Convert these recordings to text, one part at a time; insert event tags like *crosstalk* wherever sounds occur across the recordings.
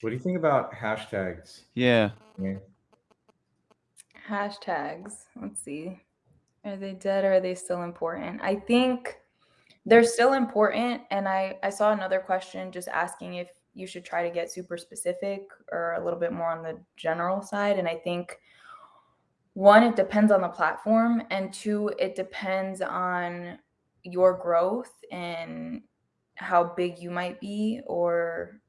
What do you think about hashtags? Yeah. Yeah. Hashtags. Let's see. Are they dead or are they still important? I think they're still important. And I, I saw another question just asking if you should try to get super specific or a little bit more on the general side. And I think one, it depends on the platform, and two, it depends on your growth and how big you might be, or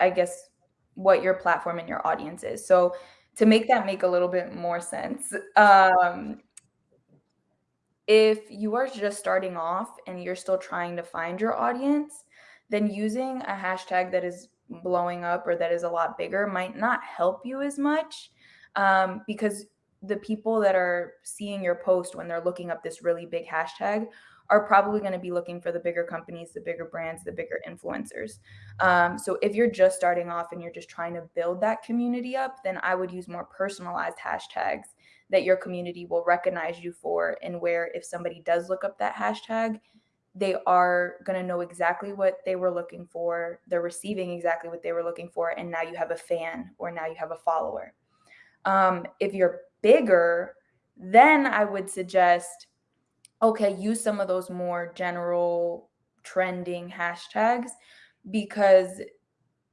I guess what your platform and your audience is. So to make that make a little bit more sense, um, if you are just starting off and you're still trying to find your audience, then using a hashtag that is blowing up or that is a lot bigger might not help you as much um, because the people that are seeing your post when they're looking up this really big hashtag are probably going to be looking for the bigger companies, the bigger brands, the bigger influencers. Um, so if you're just starting off and you're just trying to build that community up, then I would use more personalized hashtags that your community will recognize you for, and where if somebody does look up that hashtag, they are going to know exactly what they were looking for. They're receiving exactly what they were looking for. And now you have a fan or now you have a follower. Um, if you're bigger, then I would suggest okay, use some of those more general trending hashtags because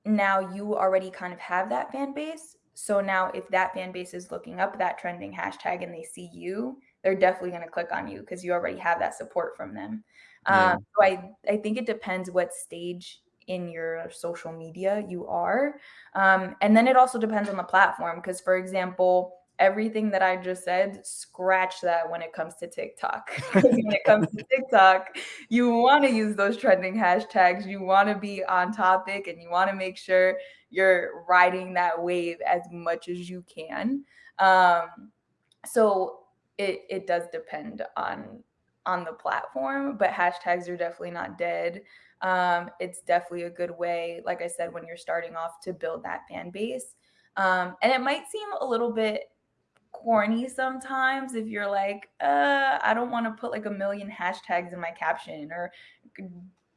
now you already kind of have that fan base. So now if that fan base is looking up that trending hashtag and they see you, they're definitely going to click on you because you already have that support from them. Yeah. Um, so I, I think it depends what stage in your social media you are. Um, and then it also depends on the platform. Because, for example, everything that I just said, scratch that when it comes to TikTok. *laughs* when it comes to TikTok, you want to use those trending hashtags. You want to be on topic and you want to make sure you're riding that wave as much as you can. Um, so it, it does depend on on the platform, but hashtags are definitely not dead. Um, it's definitely a good way, like I said, when you're starting off to build that fan base. Um, and it might seem a little bit corny sometimes if you're like, uh, I don't want to put like a million hashtags in my caption or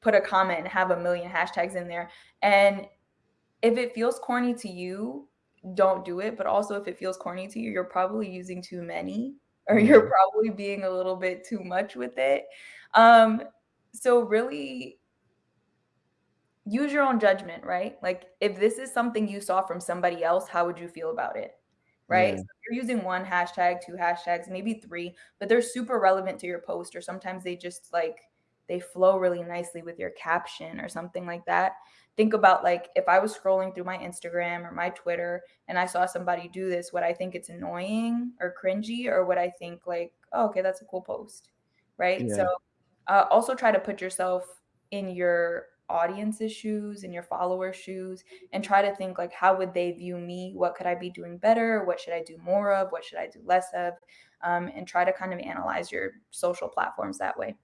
put a comment and have a million hashtags in there. And if it feels corny to you, don't do it. But also, if it feels corny to you, you're probably using too many or you're probably being a little bit too much with it. Um, so, really, use your own judgment, right? Like, if this is something you saw from somebody else, how would you feel about it? Right? Yeah. So you're using one hashtag, two hashtags, maybe three, but they're super relevant to your post, or sometimes they just like they flow really nicely with your caption or something like that. Think about like if I was scrolling through my Instagram or my Twitter and I saw somebody do this, would I think it's annoying or cringy, or would I think like, oh, okay, that's a cool post, right? So uh, also try to put yourself in your audience's shoes and your followers' shoes and try to think like how would they view me? What could i be doing better? What should i do more of? What should i do less of? Um, and try to kind of analyze your social platforms that way